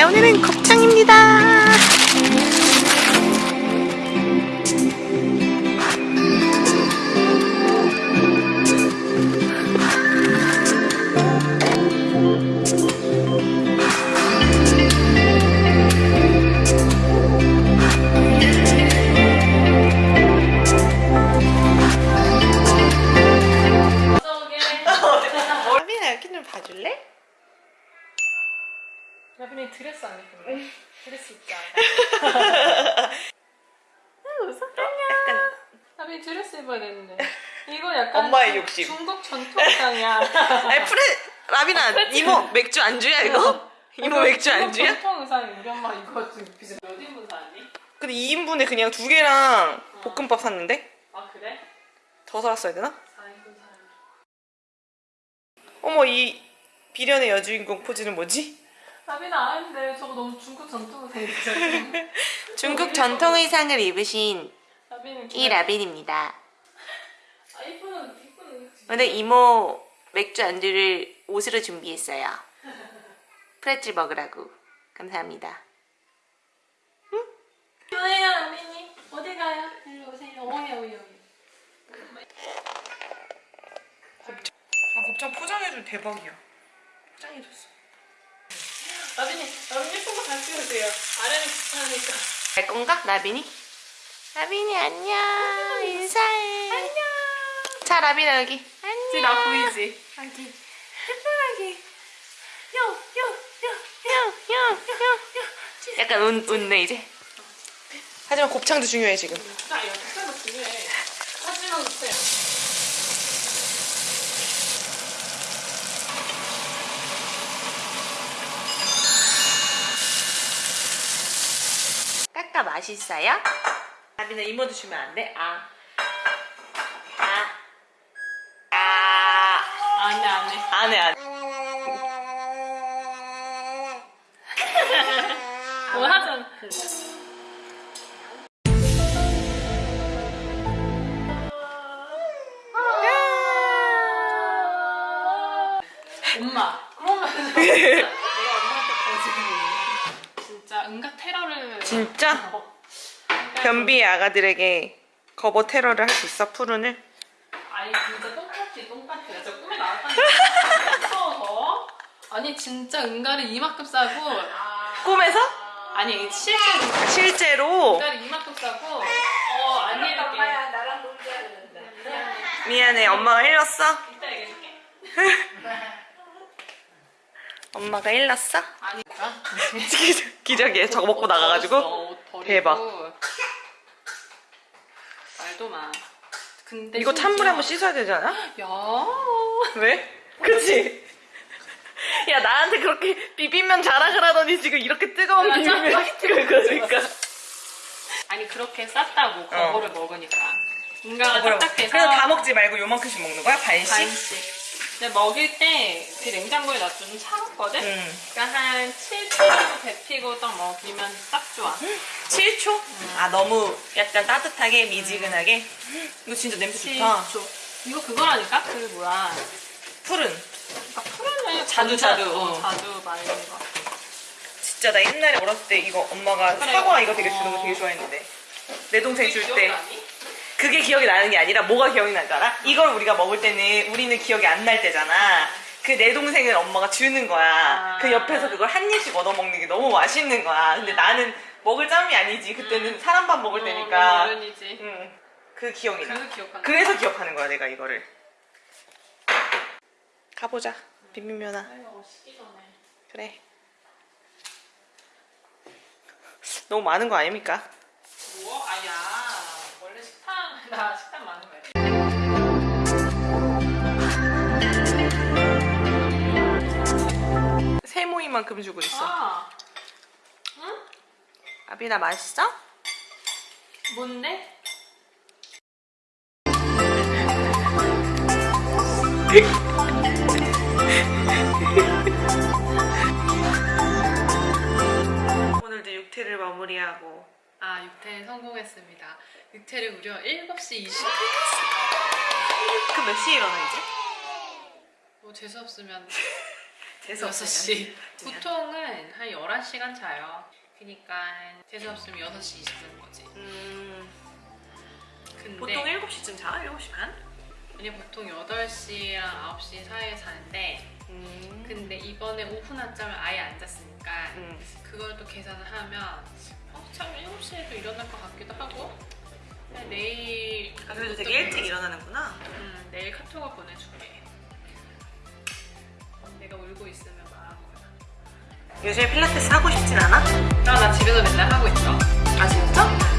자 오늘은 곱창입니다 나빈이 드레스 안 입었네. 드레스 않아. 웃어? 약간 나빈이 드레스 입어야 되는데. 이거 약간 엄마의 중- 욕심. 중국 전통 의상이야. 아니 프레 라빈아 이모 맥주 안주야 이거? 이모 맥주 안주야? 전통 의상이 우리 엄마 이거 비슷. 몇 인분 사니? 근데 2인분에 그냥 두 개랑 볶음밥 샀는데? 아 그래? 더 사왔어야 되나? 4인분 사야 어머 이 비련의 여주인공 포즈는 뭐지? 나빈아 아는데 저거 너무 중국 전통 의상이잖아. 중국 전통 의상을 입으신 이 라빈입니다 아 이쁘는 이쁘는. 오늘 이모 맥주 안주를 옷으로 준비했어요 프레첼 먹으라고 감사합니다 뭐예요 나빈이? 어디 가요? 일로 오세요. 오야. 아 곱창 포장해준 대박이야 포장해줬어 나빈이 나빈이 예쁜 거잘 찍으세요. 아래는 귀찮으니까. 갈 건가? 라빈이? 라빈이 안녕 인사해 안녕 자 라빈아 여기 안녕 나 보이지? 여기 예쁘게 요요 요 요 요 요 약간 웃, 웃네 이제 하지만 곱창도 중요해 지금 나 이거 진짜 중요해. 하지만 못해. 까까 맛있어요? 라빈아 이모도 주면 안 돼? 아. 아. 아. 안해 안해. 안 해, 안 해. 뭐 하잖아. 진짜 응가 테러를 진짜? 어. 변비의 아가들에게 거버 테러를 할 수 있어, 푸른을? 아니 진짜 똥같지 나 진짜 꿈에 나왔다니까 무서워서 아니 진짜 응가를 이만큼 싸고 꿈에서? 아니 실제로 실제로? 응가를 이만큼 싸고 어 아니 이렇게 나랑 놀자 그랬는데. 미안해, 엄마가 일렀어? 이따 얘기해줄게 엄마가 일렀어? 아니 기적이야, 저거 먹고 나가가지고? 옷 버리고. 대박. 말도 마 근데 이거 찬물에 한번 씻어야 되지 않아? 야 왜? 그치? 야, 나한테 그렇게 비빔면 자랑을 하더니 지금 이렇게 뜨거운 맞아. 비빔면 거니까. 아니 그렇게 쌌다고 거보를 먹으니까 응가가 어. 그래서 딱딱해서 다 먹지 말고 요만큼씩 먹는 거야? 반씩? 반씩 근데 먹일 때 그 냉장고에 놔두면 차갑거든? 응. 그러니까 한 7초 정도 데피고 딱 먹이면 딱 좋아 7초? 아, 너무 약간 따뜻하게, 미지근하게? 이거 진짜 냄새 좋다. 7초 이거 그거라니까? 그 뭐야 푸른. 그러니까 푸른을 자두, 자두, 어, 어. 자두 말린 거 진짜 나 옛날에 어렸을 때 이거 엄마가 그래. 사과 이거 되게 주는 거 어. 되게 좋아했는데. 내 동생 줄 때. 기억나니? 그게 기억이 나는 게 아니라 뭐가 기억이 나는 줄 알아? 이걸 우리가 먹을 때는 우리는 기억이 안 날 때잖아. 그 내 동생은 엄마가 주는 거야. 아. 그 옆에서 그걸 한 입씩 얻어 먹는 게 너무 맛있는 거야. 근데 나는 먹을 짬이 아니지. 그때는 사람 밥 먹을 어, 때니까. 어른이지 응. 그 기억이 나. 그래서 기억하는 그래서 기억하는 거야, 내가 이거를. 가보자. 비빔면아. 전에 그래. 너무 많은 거 아닙니까? 나 식탐 많은 거야 세모이만큼 주고 있어. 아 아비나 맛있어? 뭔데? 오늘도 육퇴를 마무리하고 아 6태 성공했습니다 6태를 무려 7시 20분 그몇 시에 일어나 이제? 뭐 재수 없으면 재수 6시. 보통은 한 11시간 자요. 그니까 재수 없으면 6시 20분 거지. 음, 근데 보통 7시쯤 자? 7시 반? 왜냐 보통 8시랑 9시 사이에 자는데 음. 근데 이번에 오후 낮잠을 아예 안 잤으니까 음. 그걸 또 계산을 하면 어, 참 7시에도 일어날 것 같기도 하고 내일 아, 그래도 되게 일찍 일어나는구나. 음, 내일 카톡을 보내줄게 내가 울고 있으면 말한 거야 요즘에 필라테스 하고 싶진 않아? 아, 나 집에서 맨날 하고 있어 아 진짜?